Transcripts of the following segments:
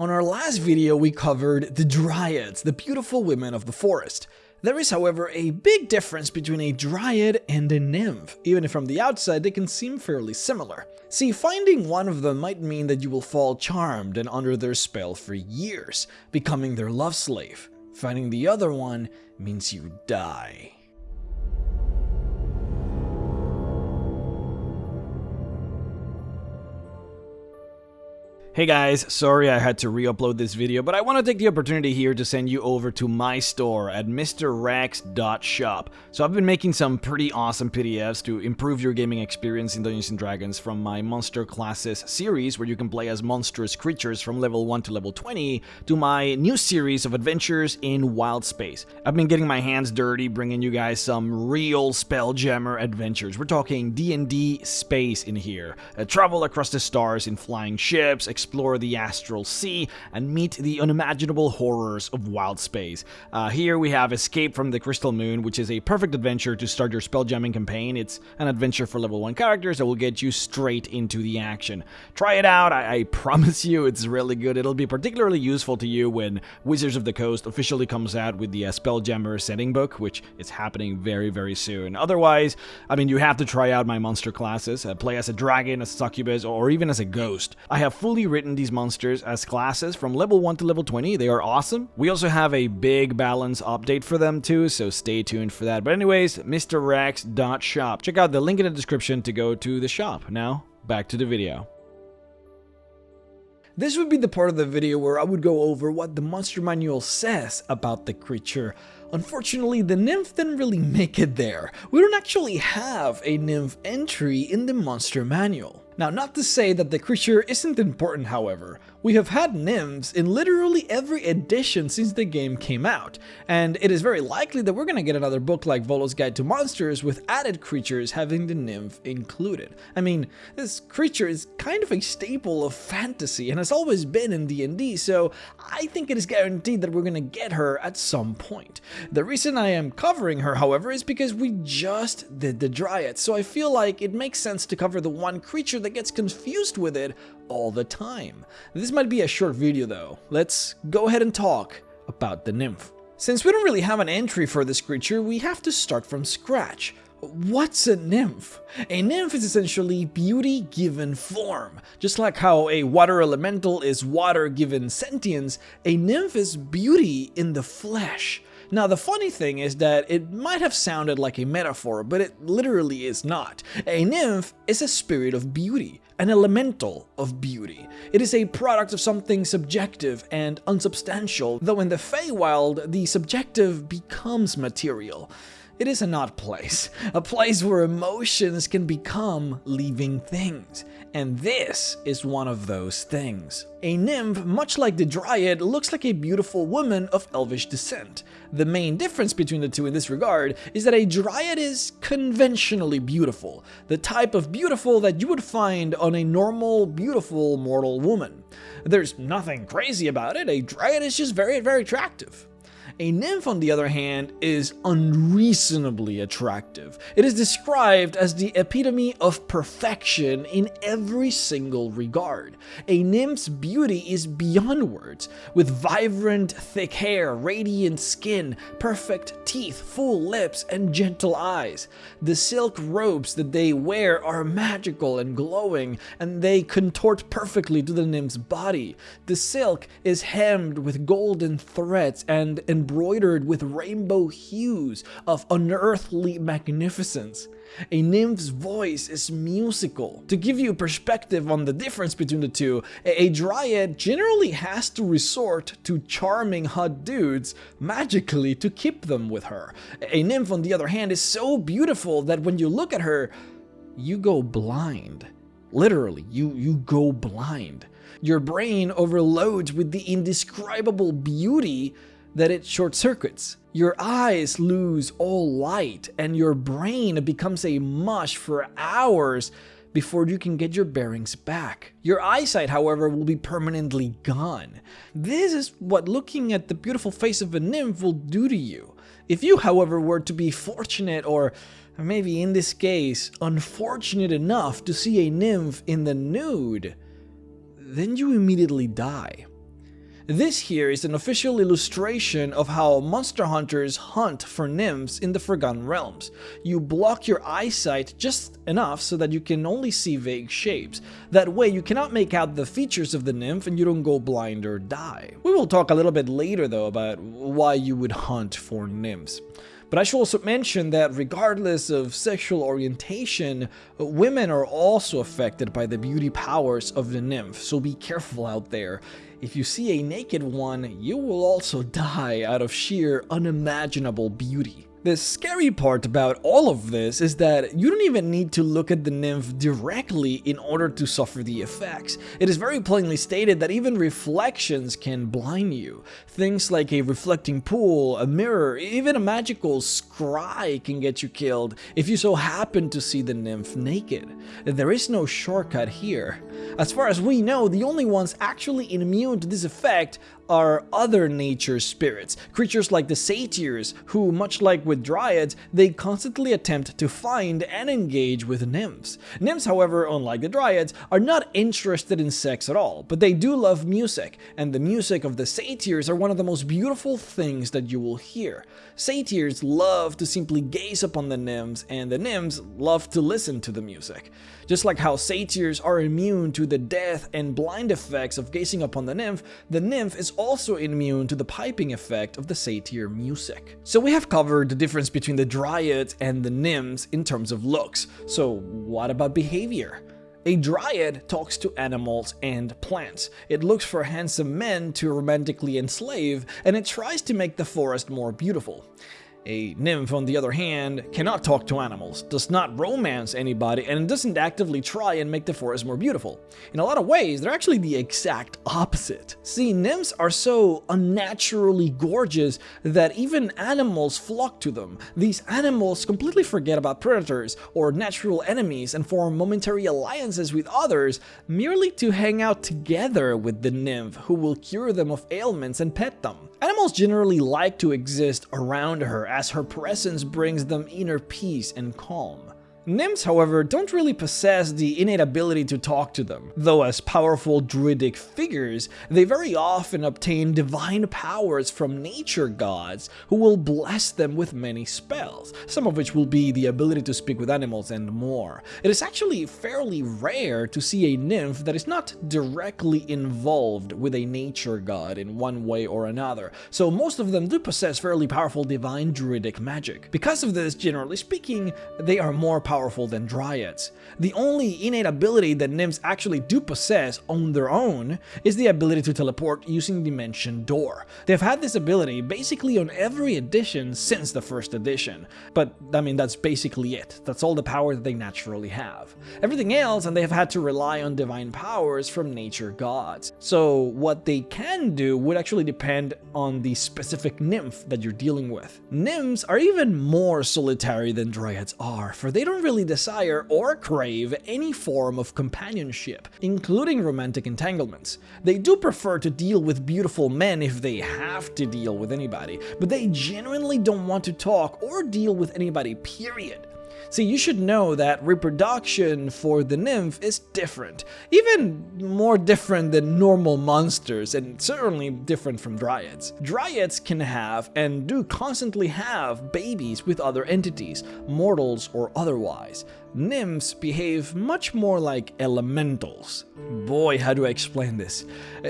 On our last video we covered the Dryads, the beautiful women of the forest. There is however a big difference between a Dryad and a Nymph, even if from the outside they can seem fairly similar. See, finding one of them might mean that you will fall charmed and under their spell for years, becoming their love slave. Finding the other one means you die. Hey guys, sorry I had to re-upload this video, but I want to take the opportunity here to send you over to my store at mrrex.shop. So I've been making some pretty awesome PDFs to improve your gaming experience in Dungeons & Dragons from my Monster Classes series, where you can play as monstrous creatures from level 1 to level 20, to my new series of adventures in Wild Space. I've been getting my hands dirty bringing you guys some real Spelljammer adventures. We're talking D&D space in here. Uh, travel across the stars in flying ships, explore the astral sea, and meet the unimaginable horrors of wild space. Uh, here we have Escape from the Crystal Moon, which is a perfect adventure to start your spelljamming campaign. It's an adventure for level 1 characters that will get you straight into the action. Try it out, I, I promise you it's really good. It'll be particularly useful to you when Wizards of the Coast officially comes out with the uh, Spelljammer setting book, which is happening very, very soon. Otherwise, I mean, you have to try out my monster classes, uh, play as a dragon, a succubus, or even as a ghost. I have fully written these monsters as classes from level 1 to level 20. They are awesome. We also have a big balance update for them too, so stay tuned for that. But anyways, mrrex.shop. Check out the link in the description to go to the shop. Now, back to the video. This would be the part of the video where I would go over what the monster manual says about the creature. Unfortunately, the nymph didn't really make it there. We don't actually have a nymph entry in the monster manual. Now, not to say that the creature isn't important, however. We have had nymphs in literally every edition since the game came out, and it is very likely that we're gonna get another book like Volo's Guide to Monsters with added creatures having the nymph included. I mean, this creature is kind of a staple of fantasy and has always been in D&D, so I think it is guaranteed that we're gonna get her at some point. The reason I am covering her, however, is because we just did the Dryad, so I feel like it makes sense to cover the one creature that gets confused with it all the time. This might be a short video though. Let's go ahead and talk about the nymph. Since we don't really have an entry for this creature, we have to start from scratch. What's a nymph? A nymph is essentially beauty given form. Just like how a water elemental is water given sentience, a nymph is beauty in the flesh. Now the funny thing is that it might have sounded like a metaphor, but it literally is not. A nymph is a spirit of beauty, an elemental of beauty. It is a product of something subjective and unsubstantial, though in the Feywild, the subjective becomes material. It is an odd place, a place where emotions can become living things, and this is one of those things. A nymph, much like the dryad, looks like a beautiful woman of elvish descent. The main difference between the two in this regard is that a dryad is conventionally beautiful, the type of beautiful that you would find on a normal, beautiful mortal woman. There's nothing crazy about it, a dryad is just very, very attractive. A nymph, on the other hand, is unreasonably attractive. It is described as the epitome of perfection in every single regard. A nymph's beauty is beyond words, with vibrant, thick hair, radiant skin, perfect teeth, full lips, and gentle eyes. The silk robes that they wear are magical and glowing, and they contort perfectly to the nymph's body. The silk is hemmed with golden threads and embroidered with rainbow hues of unearthly magnificence. A nymph's voice is musical. To give you perspective on the difference between the two, a dryad generally has to resort to charming hot dudes magically to keep them with her. A nymph, on the other hand, is so beautiful that when you look at her, you go blind. Literally, you, you go blind. Your brain overloads with the indescribable beauty that it short circuits. Your eyes lose all light and your brain becomes a mush for hours before you can get your bearings back. Your eyesight, however, will be permanently gone. This is what looking at the beautiful face of a nymph will do to you. If you, however, were to be fortunate or maybe in this case, unfortunate enough to see a nymph in the nude, then you immediately die. This here is an official illustration of how monster hunters hunt for nymphs in the Forgotten Realms. You block your eyesight just enough so that you can only see vague shapes. That way you cannot make out the features of the nymph and you don't go blind or die. We will talk a little bit later though about why you would hunt for nymphs. But I should also mention that regardless of sexual orientation, women are also affected by the beauty powers of the nymph, so be careful out there. If you see a naked one, you will also die out of sheer unimaginable beauty. The scary part about all of this is that you don't even need to look at the nymph directly in order to suffer the effects. It is very plainly stated that even reflections can blind you. Things like a reflecting pool, a mirror, even a magical scry can get you killed if you so happen to see the nymph naked. There is no shortcut here. As far as we know, the only ones actually immune to this effect are other nature spirits, creatures like the satyrs, who, much like with dryads, they constantly attempt to find and engage with nymphs. Nymphs, however, unlike the dryads, are not interested in sex at all, but they do love music, and the music of the satyrs are one of the most beautiful things that you will hear. Satyrs love to simply gaze upon the nymphs, and the nymphs love to listen to the music. Just like how satyrs are immune to the death and blind effects of gazing upon the nymph, the nymph is also immune to the piping effect of the satyr music. So we have covered the difference between the dryads and the nymphs in terms of looks, so what about behavior? A dryad talks to animals and plants. It looks for handsome men to romantically enslave, and it tries to make the forest more beautiful. A nymph, on the other hand, cannot talk to animals, does not romance anybody, and doesn't actively try and make the forest more beautiful. In a lot of ways, they're actually the exact opposite. See, nymphs are so unnaturally gorgeous that even animals flock to them. These animals completely forget about predators or natural enemies and form momentary alliances with others merely to hang out together with the nymph who will cure them of ailments and pet them. Animals generally like to exist around her as her presence brings them inner peace and calm. Nymphs, however, don't really possess the innate ability to talk to them, though as powerful druidic figures, they very often obtain divine powers from nature gods who will bless them with many spells, some of which will be the ability to speak with animals and more. It is actually fairly rare to see a nymph that is not directly involved with a nature god in one way or another, so most of them do possess fairly powerful divine druidic magic. Because of this, generally speaking, they are more powerful powerful than dryads. The only innate ability that nymphs actually do possess on their own is the ability to teleport using Dimension Door. They've had this ability basically on every edition since the first edition, but I mean that's basically it. That's all the power that they naturally have. Everything else and they have had to rely on divine powers from nature gods. So what they can do would actually depend on the specific nymph that you're dealing with. Nymphs are even more solitary than dryads are, for they don't really desire or crave any form of companionship, including romantic entanglements. They do prefer to deal with beautiful men if they have to deal with anybody, but they genuinely don't want to talk or deal with anybody, period. See, you should know that reproduction for the nymph is different, even more different than normal monsters, and certainly different from dryads. Dryads can have, and do constantly have, babies with other entities, mortals or otherwise nymphs behave much more like elementals. Boy, how do I explain this?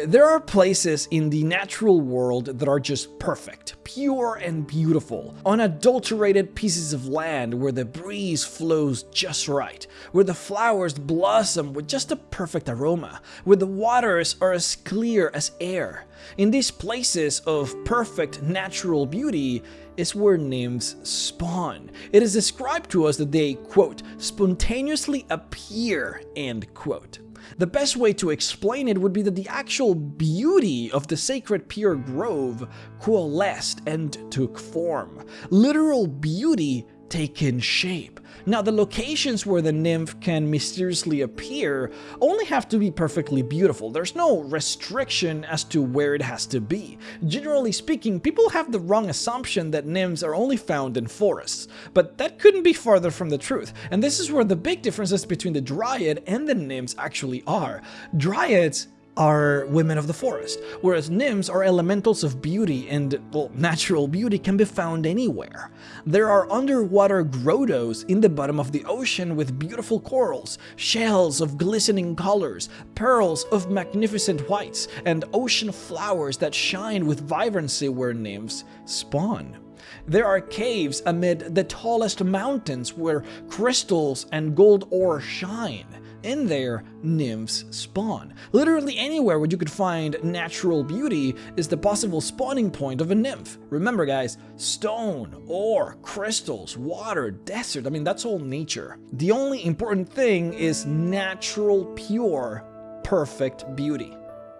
There are places in the natural world that are just perfect, pure and beautiful, unadulterated pieces of land where the breeze flows just right, where the flowers blossom with just a perfect aroma, where the waters are as clear as air. In these places of perfect natural beauty, is where nymphs spawn. It is described to us that they, quote, spontaneously appear, end quote. The best way to explain it would be that the actual beauty of the sacred pure grove coalesced and took form. Literal beauty taken shape. Now, the locations where the nymph can mysteriously appear only have to be perfectly beautiful. There's no restriction as to where it has to be. Generally speaking, people have the wrong assumption that nymphs are only found in forests, but that couldn't be farther from the truth. And this is where the big differences between the dryad and the nymphs actually are. Dryads are women of the forest, whereas nymphs are elementals of beauty and, well, natural beauty can be found anywhere. There are underwater grottos in the bottom of the ocean with beautiful corals, shells of glistening colors, pearls of magnificent whites, and ocean flowers that shine with vibrancy where nymphs spawn. There are caves amid the tallest mountains where crystals and gold ore shine. In there, nymphs spawn. Literally anywhere where you could find natural beauty is the possible spawning point of a nymph. Remember guys, stone, ore, crystals, water, desert, I mean that's all nature. The only important thing is natural, pure, perfect beauty.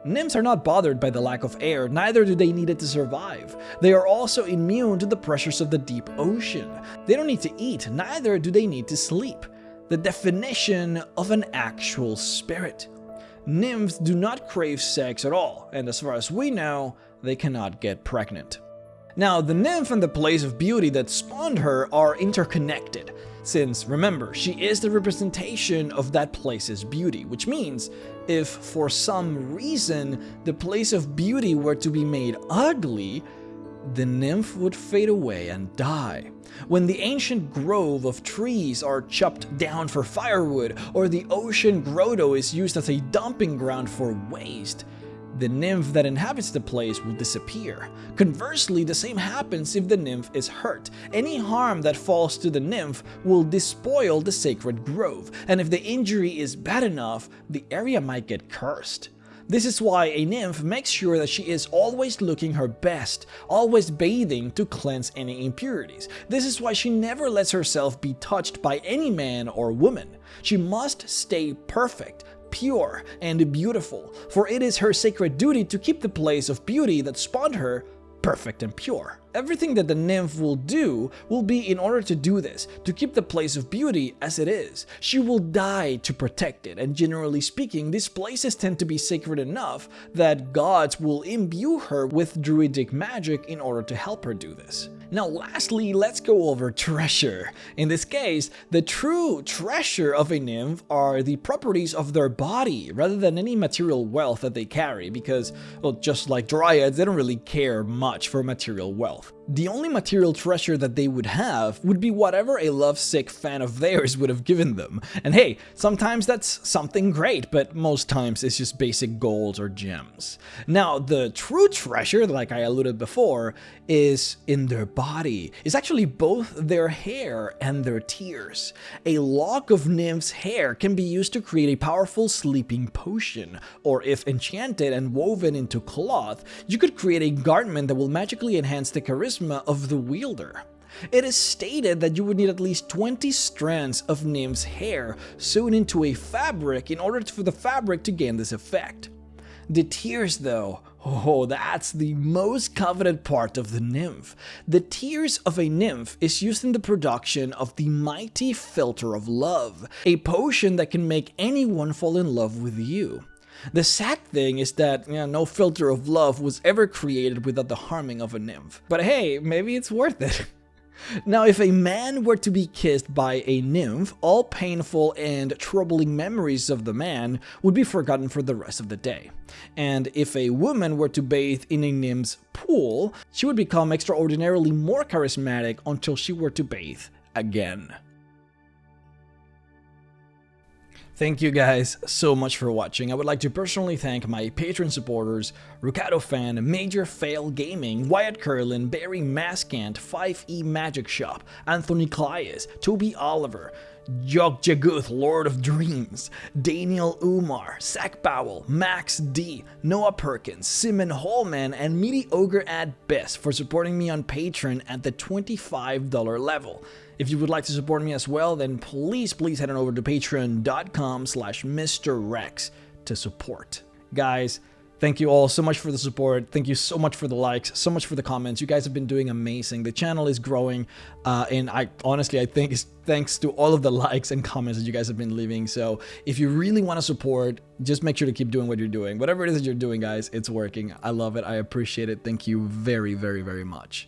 Nymphs are not bothered by the lack of air, neither do they need it to survive. They are also immune to the pressures of the deep ocean. They don't need to eat, neither do they need to sleep. The definition of an actual spirit. Nymphs do not crave sex at all, and as far as we know, they cannot get pregnant. Now, the nymph and the place of beauty that spawned her are interconnected, since, remember, she is the representation of that place's beauty, which means if for some reason the place of beauty were to be made ugly, the nymph would fade away and die. When the ancient grove of trees are chopped down for firewood, or the ocean grotto is used as a dumping ground for waste, the nymph that inhabits the place will disappear. Conversely, the same happens if the nymph is hurt. Any harm that falls to the nymph will despoil the sacred grove, and if the injury is bad enough, the area might get cursed. This is why a nymph makes sure that she is always looking her best, always bathing to cleanse any impurities. This is why she never lets herself be touched by any man or woman. She must stay perfect, pure, and beautiful, for it is her sacred duty to keep the place of beauty that spawned her perfect and pure. Everything that the nymph will do will be in order to do this, to keep the place of beauty as it is. She will die to protect it, and generally speaking, these places tend to be sacred enough that gods will imbue her with druidic magic in order to help her do this. Now lastly, let's go over treasure. In this case, the true treasure of a nymph are the properties of their body rather than any material wealth that they carry because, well, just like dryads, they don't really care much for material wealth the only material treasure that they would have would be whatever a lovesick fan of theirs would have given them. And hey, sometimes that's something great, but most times it's just basic gold or gems. Now, the true treasure, like I alluded before, is in their body. It's actually both their hair and their tears. A lock of nymph's hair can be used to create a powerful sleeping potion, or if enchanted and woven into cloth, you could create a garment that will magically enhance the charisma charisma of the wielder. It is stated that you would need at least 20 strands of nymph's hair sewn into a fabric in order for the fabric to gain this effect. The tears though, oh that's the most coveted part of the nymph. The tears of a nymph is used in the production of the mighty philter of love, a potion that can make anyone fall in love with you. The sad thing is that you know, no philter of love was ever created without the harming of a nymph. But hey, maybe it's worth it. Now, if a man were to be kissed by a nymph, all painful and troubling memories of the man would be forgotten for the rest of the day. And if a woman were to bathe in a nymph's pool, she would become extraordinarily more charismatic until she were to bathe again. Thank you guys so much for watching. I would like to personally thank my Patreon supporters, Rukato Fan, Major Fail Gaming, Wyatt Curlin, Barry Maskant, 5e Magic Shop, Anthony Clias, Toby Oliver, Jog Jaguth, Lord of Dreams, Daniel Umar, Zach Powell, Max D, Noah Perkins, Simon Holman, and Mediocre at Best for supporting me on Patreon at the $25 level. If you would like to support me as well, then please, please head on over to patreon.com slash mrrex to support. Guys, Thank you all so much for the support. Thank you so much for the likes, so much for the comments. You guys have been doing amazing. The channel is growing, uh, and I honestly I think it's thanks to all of the likes and comments that you guys have been leaving. So if you really want to support, just make sure to keep doing what you're doing. Whatever it is that you're doing, guys, it's working. I love it. I appreciate it. Thank you very, very, very much.